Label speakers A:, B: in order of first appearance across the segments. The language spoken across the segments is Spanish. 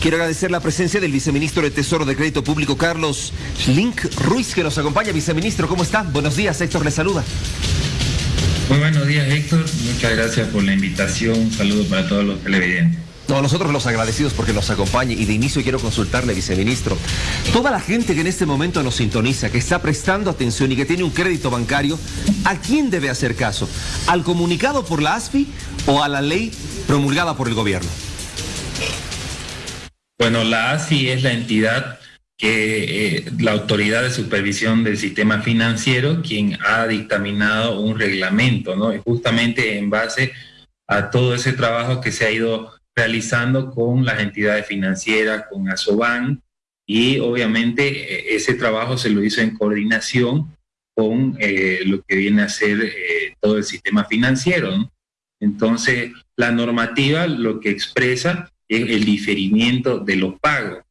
A: Quiero agradecer la presencia del viceministro de Tesoro de Crédito Público, Carlos Link Ruiz, que nos acompaña. Viceministro, ¿cómo está? Buenos días, Héctor le saluda.
B: Muy buenos días, Héctor. Muchas gracias por la invitación. Un saludo para todos los televidentes.
A: No, nosotros los agradecidos porque nos acompañe y de inicio quiero consultarle, viceministro. Toda la gente que en este momento nos sintoniza, que está prestando atención y que tiene un crédito bancario, ¿a quién debe hacer caso? ¿Al comunicado por la ASFI o a la ley promulgada por el gobierno?
B: Bueno, la ASI es la entidad que eh, la autoridad de supervisión del sistema financiero quien ha dictaminado un reglamento, ¿no? Y justamente en base a todo ese trabajo que se ha ido realizando con las entidades financieras, con ASOBAN, y obviamente eh, ese trabajo se lo hizo en coordinación con eh, lo que viene a ser todo el sistema financiero. ¿no? Entonces, la normativa lo que expresa el diferimiento de los pagos,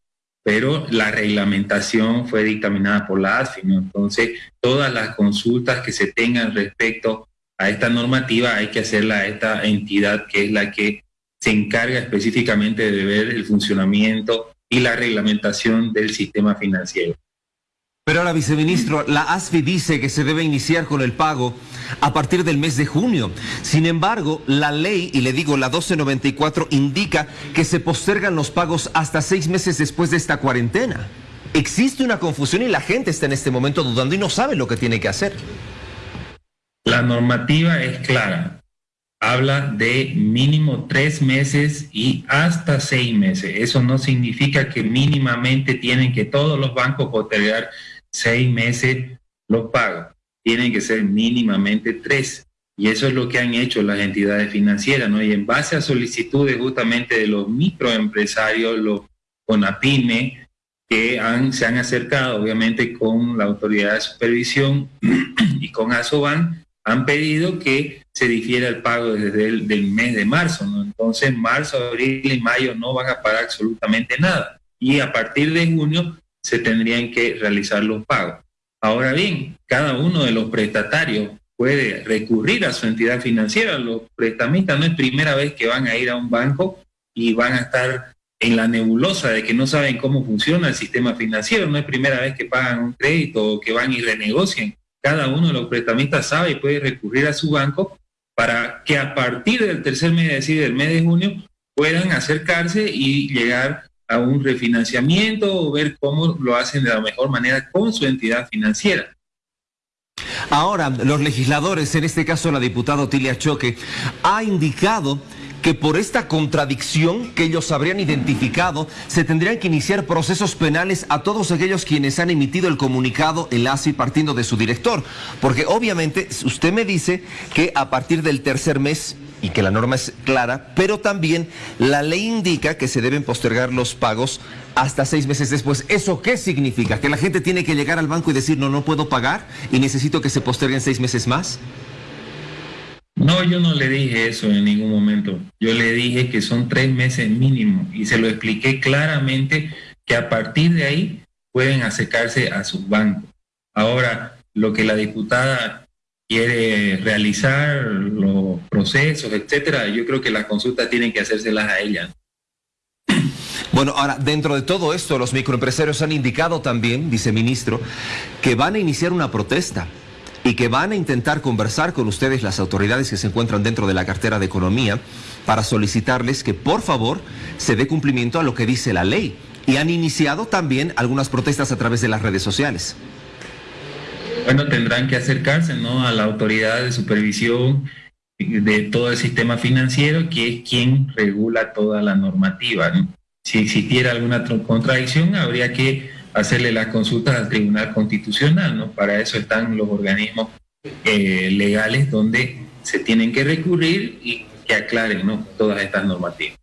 B: pero la reglamentación fue dictaminada por la ASFI, Entonces, todas las consultas que se tengan respecto a esta normativa hay que hacerla a esta entidad que es la que se encarga específicamente de ver el funcionamiento y la reglamentación del sistema financiero.
A: Pero ahora, viceministro, la ASFI dice que se debe iniciar con el pago a partir del mes de junio. Sin embargo, la ley, y le digo la 1294, indica que se postergan los pagos hasta seis meses después de esta cuarentena. Existe una confusión y la gente está en este momento dudando y no sabe lo que tiene que hacer.
B: La normativa es clara. Habla de mínimo tres meses y hasta seis meses. Eso no significa que mínimamente tienen que todos los bancos postergar seis meses los pagos. Tienen que ser mínimamente tres. Y eso es lo que han hecho las entidades financieras, ¿no? Y en base a solicitudes justamente de los microempresarios, los CONAPIME, que se han acercado obviamente con la autoridad de supervisión y con ASOBAN, han pedido que se difiera el pago desde el mes de marzo, ¿no? Entonces, marzo, abril y mayo no van a pagar absolutamente nada. Y a partir de junio se tendrían que realizar los pagos. Ahora bien, cada uno de los prestatarios puede recurrir a su entidad financiera. Los prestamistas no es primera vez que van a ir a un banco y van a estar en la nebulosa de que no saben cómo funciona el sistema financiero. No es primera vez que pagan un crédito o que van y renegocian. Cada uno de los prestamistas sabe y puede recurrir a su banco para que a partir del tercer mes, es decir, del mes de junio, puedan acercarse y llegar a un refinanciamiento o ver cómo lo hacen de la mejor manera con su entidad financiera.
A: Ahora, los legisladores, en este caso la diputada Tilia Choque, ha indicado que por esta contradicción que ellos habrían identificado, se tendrían que iniciar procesos penales a todos aquellos quienes han emitido el comunicado, el ASI, partiendo de su director. Porque obviamente usted me dice que a partir del tercer mes y que la norma es clara, pero también la ley indica que se deben postergar los pagos hasta seis meses después. ¿Eso qué significa? ¿Que la gente tiene que llegar al banco y decir, no, no puedo pagar y necesito que se posterguen seis meses más?
B: No, yo no le dije eso en ningún momento. Yo le dije que son tres meses mínimo y se lo expliqué claramente que a partir de ahí pueden acercarse a sus bancos. Ahora, lo que la diputada quiere realizar los procesos, etcétera, yo creo que las consultas tienen que hacérselas a ella.
A: Bueno, ahora, dentro de todo esto, los microempresarios han indicado también, viceministro, que van a iniciar una protesta y que van a intentar conversar con ustedes, las autoridades que se encuentran dentro de la cartera de economía, para solicitarles que por favor se dé cumplimiento a lo que dice la ley. Y han iniciado también algunas protestas a través de las redes sociales
B: bueno, tendrán que acercarse ¿no? a la autoridad de supervisión de todo el sistema financiero, que es quien regula toda la normativa. Si existiera alguna contradicción, habría que hacerle las consultas al Tribunal Constitucional, ¿no? Para eso están los organismos eh, legales donde se tienen que recurrir y que aclaren ¿no? todas estas normativas.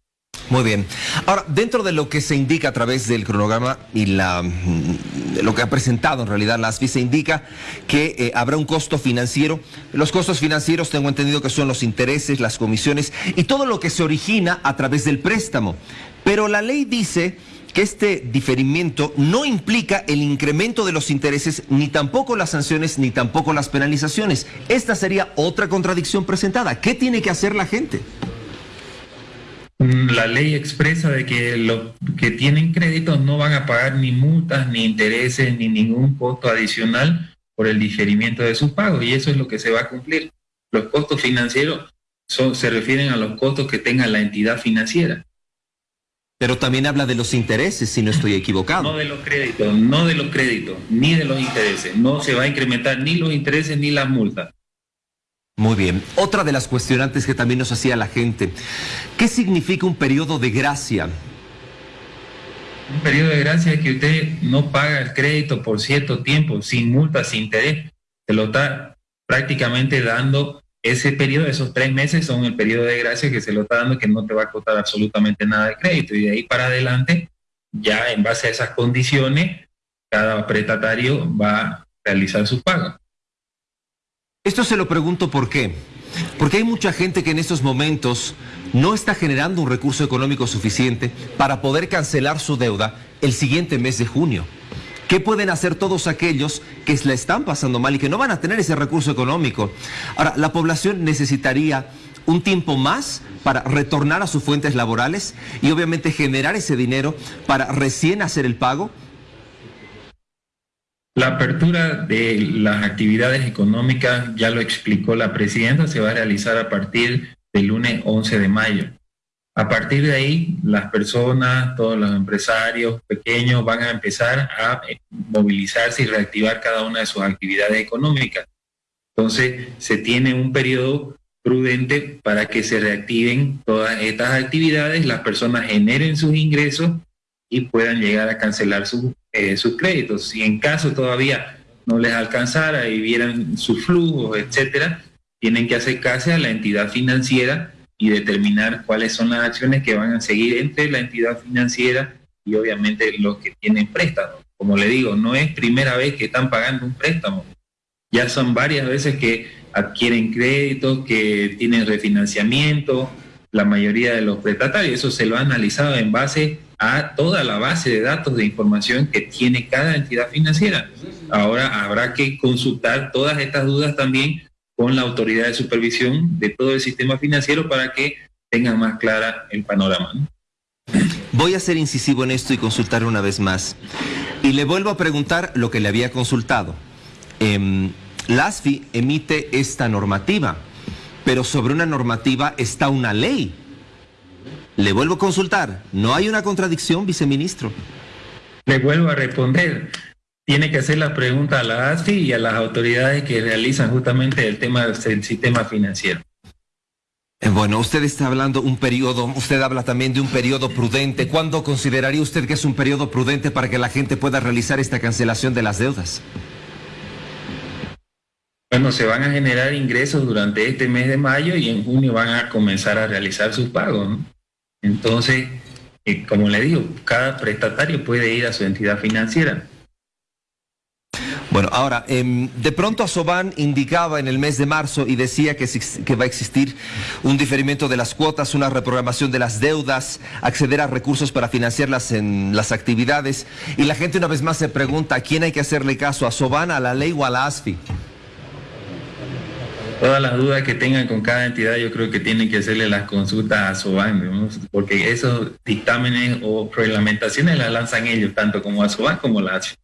A: Muy bien. Ahora, dentro de lo que se indica a través del cronograma y la, mm, lo que ha presentado en realidad la ASFI, se indica que eh, habrá un costo financiero. Los costos financieros tengo entendido que son los intereses, las comisiones y todo lo que se origina a través del préstamo. Pero la ley dice que este diferimiento no implica el incremento de los intereses, ni tampoco las sanciones, ni tampoco las penalizaciones. Esta sería otra contradicción presentada. ¿Qué tiene que hacer la gente?
B: La ley expresa de que los que tienen créditos no van a pagar ni multas, ni intereses, ni ningún costo adicional por el diferimiento de sus pagos y eso es lo que se va a cumplir. Los costos financieros son, se refieren a los costos que tenga la entidad financiera.
A: Pero también habla de los intereses, si no estoy equivocado.
B: No de los créditos, no de los créditos, ni de los intereses. No se va a incrementar ni los intereses ni las multas.
A: Muy bien. Otra de las cuestionantes que también nos hacía la gente. ¿Qué significa un periodo de gracia?
B: Un periodo de gracia es que usted no paga el crédito por cierto tiempo, sin multa, sin interés. Se lo está prácticamente dando ese periodo, esos tres meses son el periodo de gracia que se lo está dando que no te va a costar absolutamente nada de crédito. Y de ahí para adelante, ya en base a esas condiciones, cada prestatario va a realizar su pago.
A: Esto se lo pregunto por qué. Porque hay mucha gente que en estos momentos no está generando un recurso económico suficiente para poder cancelar su deuda el siguiente mes de junio. ¿Qué pueden hacer todos aquellos que la están pasando mal y que no van a tener ese recurso económico? Ahora, la población necesitaría un tiempo más para retornar a sus fuentes laborales y obviamente generar ese dinero para recién hacer el pago.
B: La apertura de las actividades económicas, ya lo explicó la presidenta, se va a realizar a partir del lunes 11 de mayo. A partir de ahí, las personas, todos los empresarios pequeños van a empezar a movilizarse y reactivar cada una de sus actividades económicas. Entonces, se tiene un periodo prudente para que se reactiven todas estas actividades, las personas generen sus ingresos y puedan llegar a cancelar eh, sus créditos. Si en caso todavía no les alcanzara y vieran sus flujos, etcétera, tienen que acercarse a la entidad financiera y determinar cuáles son las acciones que van a seguir entre la entidad financiera y obviamente los que tienen préstamos. Como le digo, no es primera vez que están pagando un préstamo. Ya son varias veces que adquieren créditos, que tienen refinanciamiento, la mayoría de los prestatarios. Eso se lo ha analizado en base a toda la base de datos de información que tiene cada entidad financiera. Ahora habrá que consultar todas estas dudas también con la autoridad de supervisión de todo el sistema financiero para que tengan más clara el panorama.
A: Voy a ser incisivo en esto y consultar una vez más. Y le vuelvo a preguntar lo que le había consultado. Eh, la emite esta normativa, pero sobre una normativa está una ley. Le vuelvo a consultar. ¿No hay una contradicción, viceministro?
B: Le vuelvo a responder tiene que hacer la pregunta a la ASFI y a las autoridades que realizan justamente el tema del sistema financiero.
A: Eh, bueno, usted está hablando un periodo, usted habla también de un periodo prudente. ¿Cuándo consideraría usted que es un periodo prudente para que la gente pueda realizar esta cancelación de las deudas?
B: Bueno, se van a generar ingresos durante este mes de mayo y en junio van a comenzar a realizar sus pagos. Entonces, eh, como le digo, cada prestatario puede ir a su entidad financiera
A: bueno, ahora, em, de pronto Asoban indicaba en el mes de marzo y decía que, va a existir un diferimiento de las cuotas, una reprogramación de las deudas, acceder a recursos para financiarlas en las actividades. Y la gente una vez más se pregunta, ¿a quién hay que hacerle caso? ¿A Soban, a la ley o a la ASFI?
B: Todas las dudas que tengan con cada entidad, yo creo que tienen que hacerle las consultas a Soban, porque esos dictámenes o reglamentaciones las lanzan ellos, tanto como a Soban como la ASFI.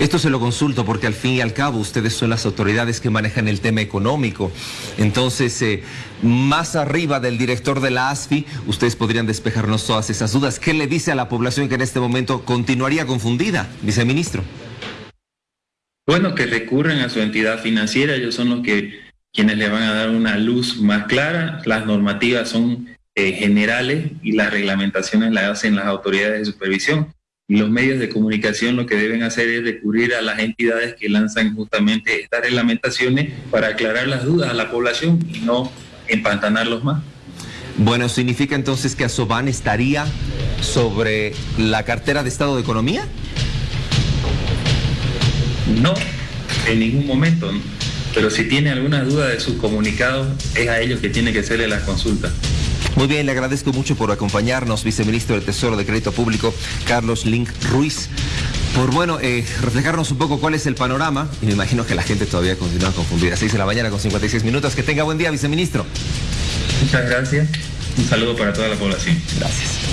A: Esto se lo consulto porque al fin y al cabo ustedes son las autoridades que manejan el tema económico. Entonces, eh, más arriba del director de la ASFI, ustedes podrían despejarnos todas esas dudas. ¿Qué le dice a la población que en este momento continuaría confundida, viceministro?
B: Bueno, que recurren a su entidad financiera, ellos son los que quienes le van a dar una luz más clara. Las normativas son eh, generales y las reglamentaciones las hacen las autoridades de supervisión y los medios de comunicación lo que deben hacer es recurrir a las entidades que lanzan justamente estas reglamentaciones para aclarar las dudas a la población y no empantanarlos más.
A: Bueno, ¿significa entonces que Asoban estaría sobre la cartera de Estado de Economía?
B: No, en ningún momento. Pero si tiene alguna duda de sus comunicados, es a ellos que tiene que hacerle la consulta.
A: Muy bien, le agradezco mucho por acompañarnos, viceministro del Tesoro de Crédito Público, Carlos Link Ruiz, por bueno, eh, reflejarnos un poco cuál es el panorama, y me imagino que la gente todavía continúa confundida. 6 de la mañana con 56 minutos. Que tenga buen día, viceministro.
B: Muchas gracias. Un saludo para toda la población.
A: Gracias.